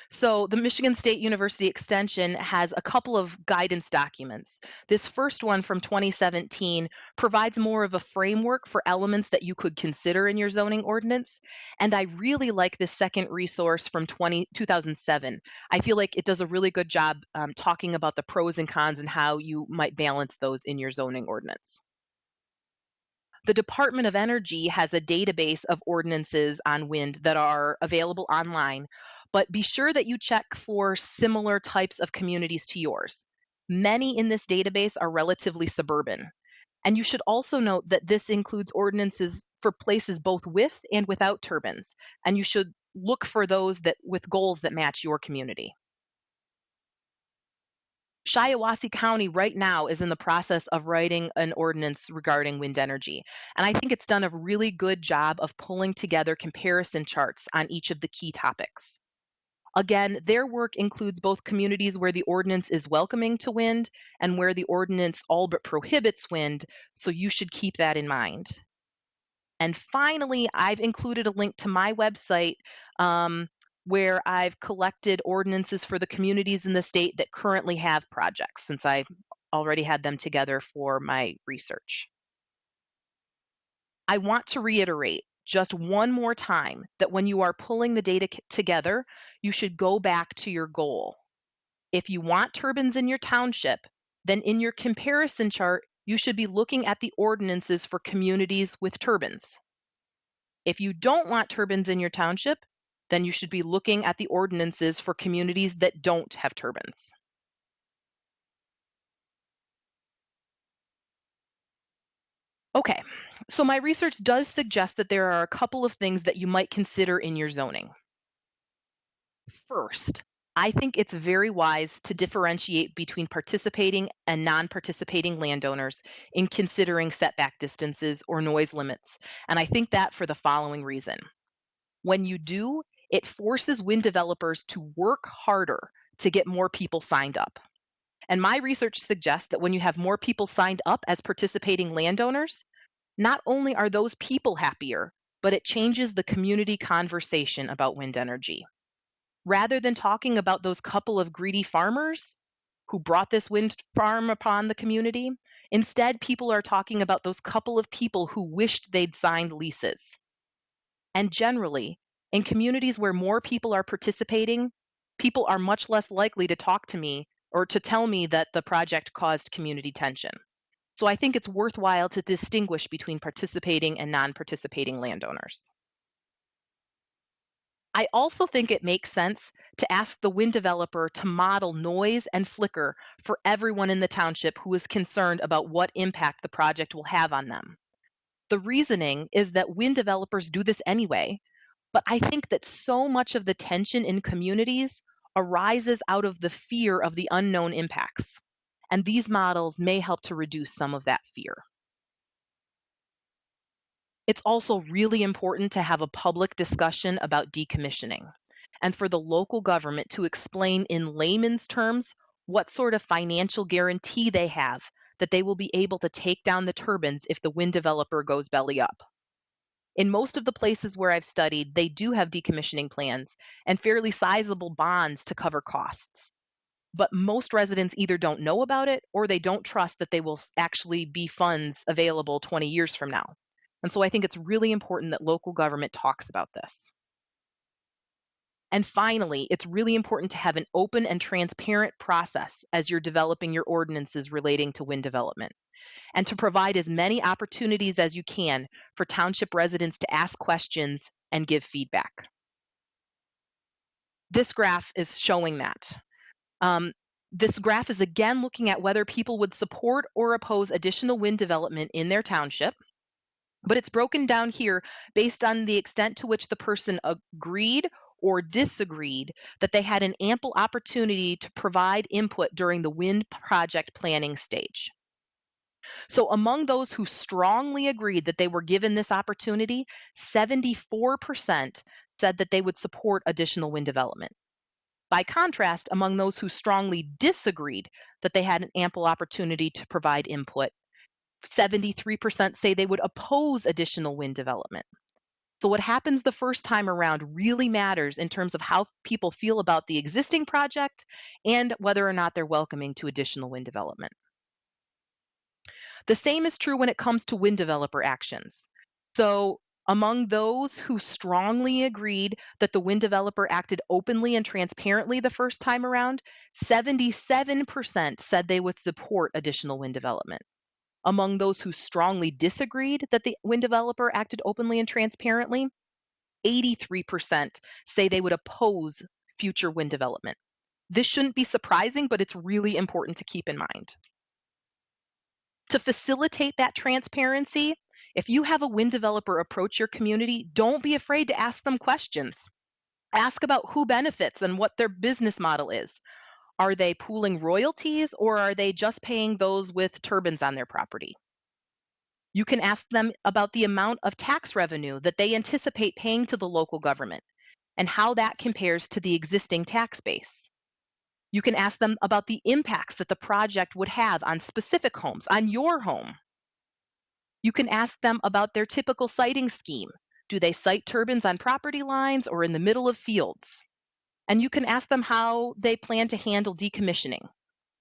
So the Michigan State University Extension has a couple of guidance documents. This first one from 2017 provides more of a framework for elements that you could consider in your zoning ordinance. And I really like this second resource from 20, 2007. I feel like it does a really good job um, talking about the pros and cons and how you might balance those in your zoning ordinance. The Department of Energy has a database of ordinances on wind that are available online, but be sure that you check for similar types of communities to yours. Many in this database are relatively suburban. And you should also note that this includes ordinances for places both with and without turbines, and you should look for those that with goals that match your community. Shiawassee County right now is in the process of writing an ordinance regarding wind energy. And I think it's done a really good job of pulling together comparison charts on each of the key topics. Again, their work includes both communities where the ordinance is welcoming to wind and where the ordinance all but prohibits wind, so you should keep that in mind. And finally, I've included a link to my website um, where I've collected ordinances for the communities in the state that currently have projects, since I've already had them together for my research. I want to reiterate just one more time that when you are pulling the data together, you should go back to your goal. If you want turbines in your township, then in your comparison chart, you should be looking at the ordinances for communities with turbines. If you don't want turbines in your township, then you should be looking at the ordinances for communities that don't have turbines. Okay, so my research does suggest that there are a couple of things that you might consider in your zoning. First, I think it's very wise to differentiate between participating and non participating landowners in considering setback distances or noise limits. And I think that for the following reason. When you do, it forces wind developers to work harder to get more people signed up. And my research suggests that when you have more people signed up as participating landowners, not only are those people happier, but it changes the community conversation about wind energy. Rather than talking about those couple of greedy farmers who brought this wind farm upon the community, instead, people are talking about those couple of people who wished they'd signed leases. And generally, in communities where more people are participating, people are much less likely to talk to me or to tell me that the project caused community tension. So I think it's worthwhile to distinguish between participating and non participating landowners. I also think it makes sense to ask the wind developer to model noise and flicker for everyone in the township who is concerned about what impact the project will have on them. The reasoning is that wind developers do this anyway, but I think that so much of the tension in communities arises out of the fear of the unknown impacts, and these models may help to reduce some of that fear. It's also really important to have a public discussion about decommissioning and for the local government to explain in layman's terms what sort of financial guarantee they have that they will be able to take down the turbines if the wind developer goes belly up. In most of the places where I've studied, they do have decommissioning plans and fairly sizable bonds to cover costs. But most residents either don't know about it or they don't trust that they will actually be funds available 20 years from now. And so I think it's really important that local government talks about this. And finally, it's really important to have an open and transparent process as you're developing your ordinances relating to wind development, and to provide as many opportunities as you can for township residents to ask questions and give feedback. This graph is showing that. Um, this graph is again looking at whether people would support or oppose additional wind development in their township. But it's broken down here based on the extent to which the person agreed or disagreed that they had an ample opportunity to provide input during the wind project planning stage. So, among those who strongly agreed that they were given this opportunity, 74% said that they would support additional wind development. By contrast, among those who strongly disagreed that they had an ample opportunity to provide input, 73% say they would oppose additional wind development. So, what happens the first time around really matters in terms of how people feel about the existing project and whether or not they're welcoming to additional wind development. The same is true when it comes to wind developer actions. So, among those who strongly agreed that the wind developer acted openly and transparently the first time around, 77% said they would support additional wind development. Among those who strongly disagreed that the wind developer acted openly and transparently, 83% say they would oppose future wind development. This shouldn't be surprising, but it's really important to keep in mind. To facilitate that transparency, if you have a wind developer approach your community, don't be afraid to ask them questions. Ask about who benefits and what their business model is. Are they pooling royalties or are they just paying those with turbines on their property? You can ask them about the amount of tax revenue that they anticipate paying to the local government and how that compares to the existing tax base. You can ask them about the impacts that the project would have on specific homes, on your home. You can ask them about their typical siting scheme. Do they site turbines on property lines or in the middle of fields? And you can ask them how they plan to handle decommissioning.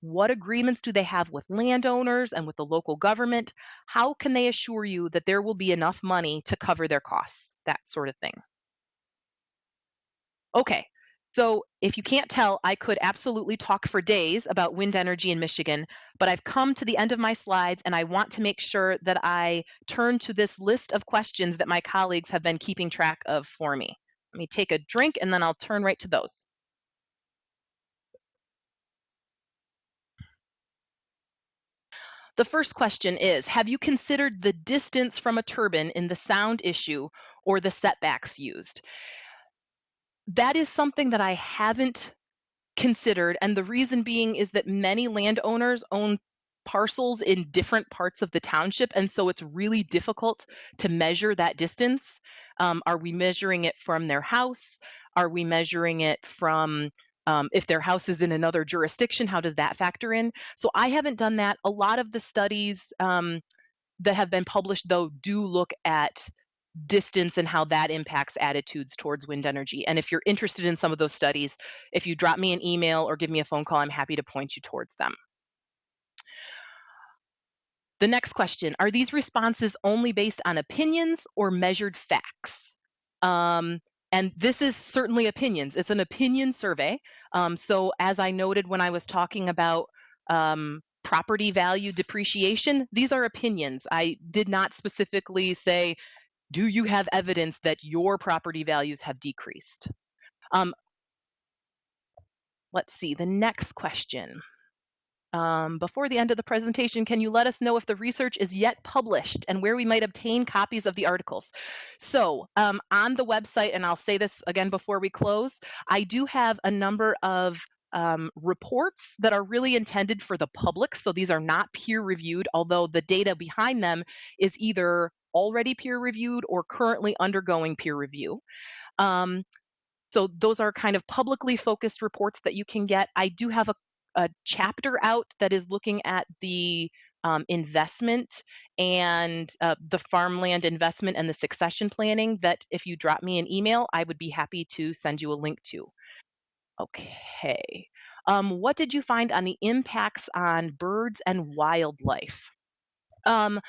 What agreements do they have with landowners and with the local government? How can they assure you that there will be enough money to cover their costs? That sort of thing. Okay, so if you can't tell, I could absolutely talk for days about wind energy in Michigan, but I've come to the end of my slides and I want to make sure that I turn to this list of questions that my colleagues have been keeping track of for me. Let me take a drink and then I'll turn right to those. The first question is, have you considered the distance from a turbine in the sound issue or the setbacks used? That is something that I haven't considered, and the reason being is that many landowners own parcels in different parts of the township, and so it's really difficult to measure that distance. Um, are we measuring it from their house? Are we measuring it from um, if their house is in another jurisdiction? How does that factor in? So I haven't done that. A lot of the studies um, that have been published, though, do look at distance and how that impacts attitudes towards wind energy. And if you're interested in some of those studies, if you drop me an email or give me a phone call, I'm happy to point you towards them. The next question, are these responses only based on opinions or measured facts? Um, and this is certainly opinions. It's an opinion survey. Um, so as I noted when I was talking about um, property value depreciation, these are opinions. I did not specifically say, do you have evidence that your property values have decreased? Um, let's see, the next question. Um, before the end of the presentation, can you let us know if the research is yet published and where we might obtain copies of the articles? So um, on the website, and I'll say this again before we close, I do have a number of um, reports that are really intended for the public. So these are not peer reviewed, although the data behind them is either already peer reviewed or currently undergoing peer review. Um, so those are kind of publicly focused reports that you can get. I do have a a chapter out that is looking at the um, investment and uh, the farmland investment and the succession planning that if you drop me an email, I would be happy to send you a link to. Okay. Um, what did you find on the impacts on birds and wildlife? Um,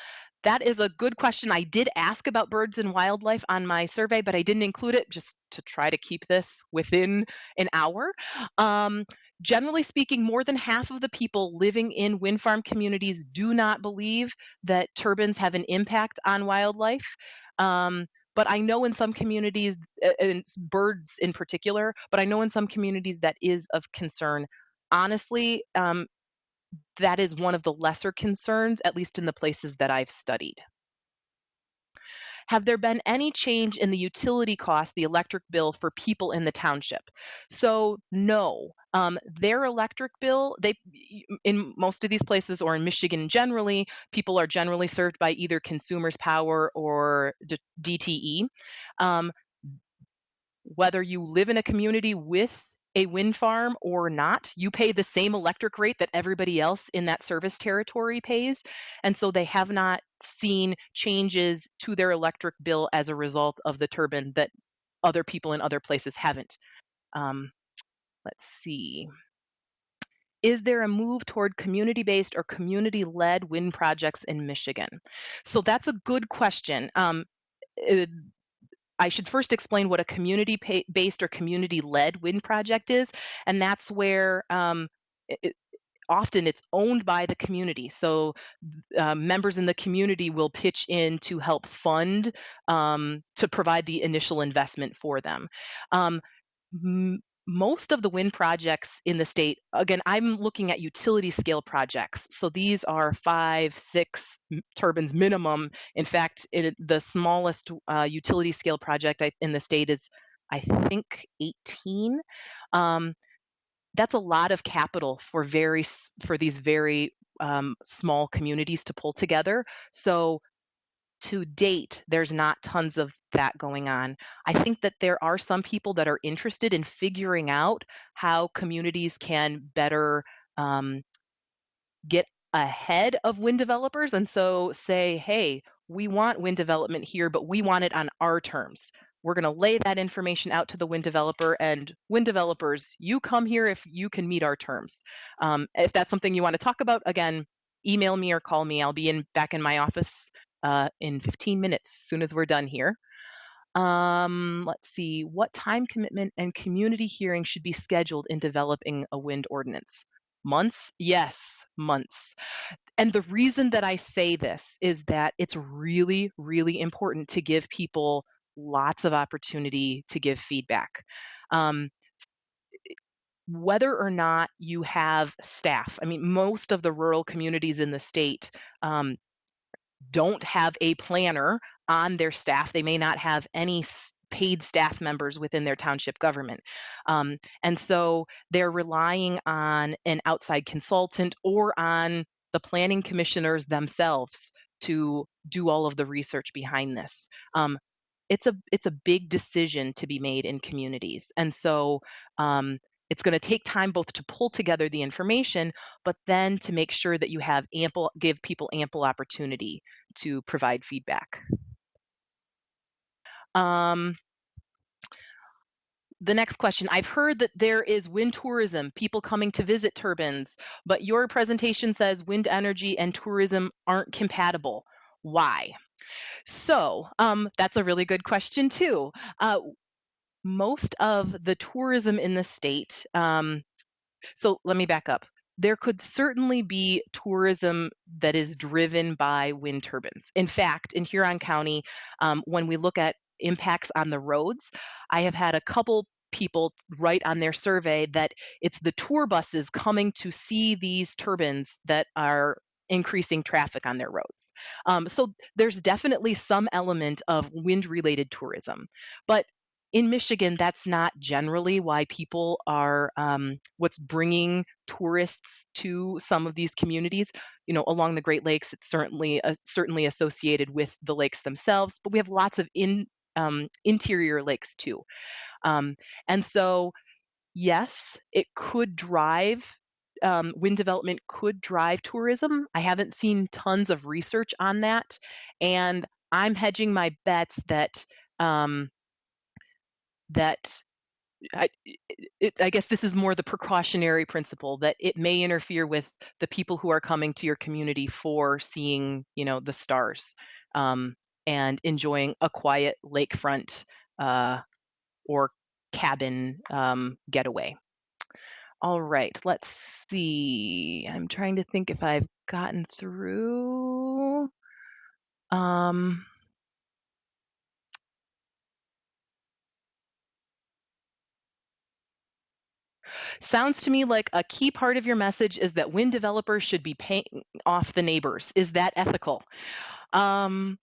that is a good question. I did ask about birds and wildlife on my survey, but I didn't include it just to try to keep this within an hour. Um, generally speaking, more than half of the people living in wind farm communities do not believe that turbines have an impact on wildlife. Um, but I know in some communities, and birds in particular, but I know in some communities that is of concern. Honestly, um, that is one of the lesser concerns, at least in the places that I've studied. Have there been any change in the utility cost, the electric bill for people in the township? So no, um, their electric bill, they in most of these places or in Michigan generally, people are generally served by either Consumers Power or DTE. Um, whether you live in a community with a wind farm or not, you pay the same electric rate that everybody else in that service territory pays. And so they have not seen changes to their electric bill as a result of the turbine that other people in other places haven't. Um, let's see. Is there a move toward community based or community led wind projects in Michigan? So that's a good question. Um, I should first explain what a community based or community led wind project is. And that's where um, it, often it's owned by the community. So uh, members in the community will pitch in to help fund um, to provide the initial investment for them. Um, most of the wind projects in the state, again, I'm looking at utility scale projects. So these are five, six turbines minimum. In fact, it, the smallest uh, utility scale project in the state is, I think, 18. Um, that's a lot of capital for very for these very um, small communities to pull together. So to date, there's not tons of that going on. I think that there are some people that are interested in figuring out how communities can better um, get ahead of wind developers and so say, hey, we want wind development here, but we want it on our terms. We're going to lay that information out to the wind developer and wind developers, you come here if you can meet our terms. Um, if that's something you want to talk about, again, email me or call me. I'll be in back in my office uh, in 15 minutes as soon as we're done here. Um, let's see, what time commitment and community hearing should be scheduled in developing a wind ordinance? Months? Yes, months. And the reason that I say this is that it's really, really important to give people lots of opportunity to give feedback. Um, whether or not you have staff, I mean, most of the rural communities in the state um, don't have a planner on their staff. They may not have any paid staff members within their township government. Um, and so they're relying on an outside consultant or on the planning commissioners themselves to do all of the research behind this. Um, it's a it's a big decision to be made in communities, and so um, it's going to take time both to pull together the information, but then to make sure that you have ample, give people ample opportunity to provide feedback. Um, the next question I've heard that there is wind tourism, people coming to visit turbines, but your presentation says wind energy and tourism aren't compatible. Why? So um, that's a really good question, too. Uh, most of the tourism in the state. Um, so let me back up. There could certainly be tourism that is driven by wind turbines. In fact, in Huron County, um, when we look at impacts on the roads, I have had a couple people write on their survey that it's the tour buses coming to see these turbines that are increasing traffic on their roads. Um, so there's definitely some element of wind related tourism. But in Michigan, that's not generally why people are um, what's bringing tourists to some of these communities. You know, along the Great Lakes, it's certainly uh, certainly associated with the lakes themselves, but we have lots of in um, interior lakes too. Um, and so, yes, it could drive um, wind development could drive tourism. I haven't seen tons of research on that, and I'm hedging my bets that um, that I, it, I, guess this is more the precautionary principle that it may interfere with the people who are coming to your community for seeing, you know, the stars um, and enjoying a quiet lakefront uh, or cabin um, getaway. All right, let's see. I'm trying to think if I've gotten through. Um, Sounds to me like a key part of your message is that wind developers should be paying off the neighbors. Is that ethical? Um,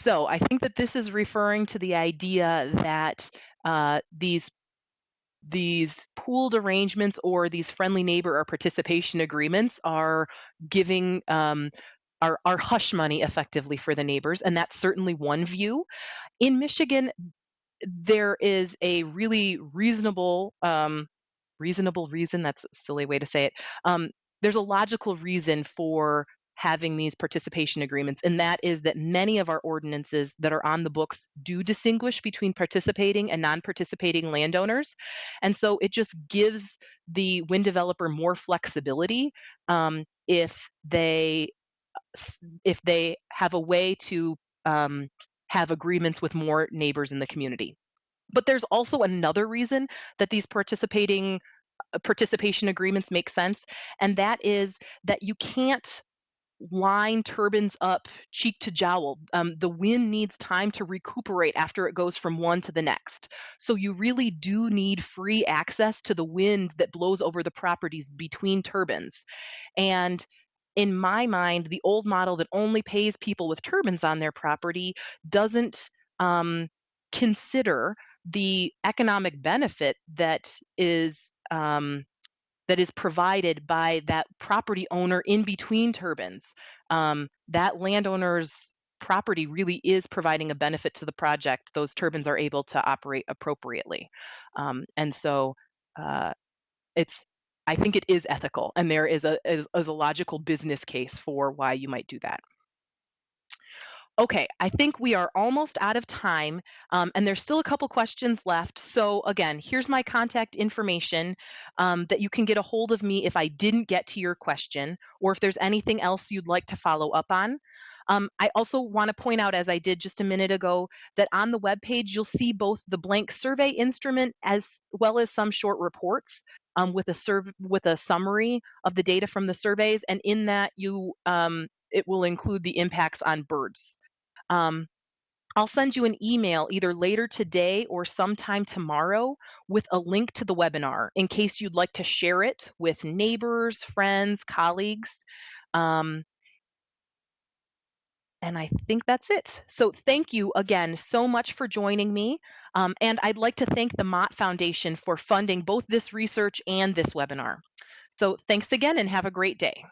so I think that this is referring to the idea that uh, these these pooled arrangements or these friendly neighbor or participation agreements are giving um, are, are hush money effectively for the neighbors, and that's certainly one view. In Michigan, there is a really reasonable um, reasonable reason that's a silly way to say it um, there's a logical reason for having these participation agreements, and that is that many of our ordinances that are on the books do distinguish between participating and non participating landowners. And so it just gives the wind developer more flexibility um, if they if they have a way to um, have agreements with more neighbors in the community. But there's also another reason that these participating uh, participation agreements make sense, and that is that you can't line turbines up cheek to jowl. Um, the wind needs time to recuperate after it goes from one to the next. So you really do need free access to the wind that blows over the properties between turbines. And in my mind, the old model that only pays people with turbines on their property doesn't um, consider the economic benefit that is um, that is provided by that property owner in between turbines. Um, that landowner's property really is providing a benefit to the project. Those turbines are able to operate appropriately. Um, and so uh, it's, I think it is ethical and there is a, is, is a logical business case for why you might do that. Okay, I think we are almost out of time, um, and there's still a couple questions left. So again, here's my contact information um, that you can get a hold of me if I didn't get to your question, or if there's anything else you'd like to follow up on. Um, I also want to point out, as I did just a minute ago, that on the web page you'll see both the blank survey instrument as well as some short reports um, with a with a summary of the data from the surveys, and in that you um, it will include the impacts on birds. Um, I'll send you an email either later today or sometime tomorrow with a link to the webinar in case you'd like to share it with neighbors, friends, colleagues. Um, and I think that's it. So thank you again so much for joining me. Um, and I'd like to thank the Mott Foundation for funding both this research and this webinar. So thanks again and have a great day.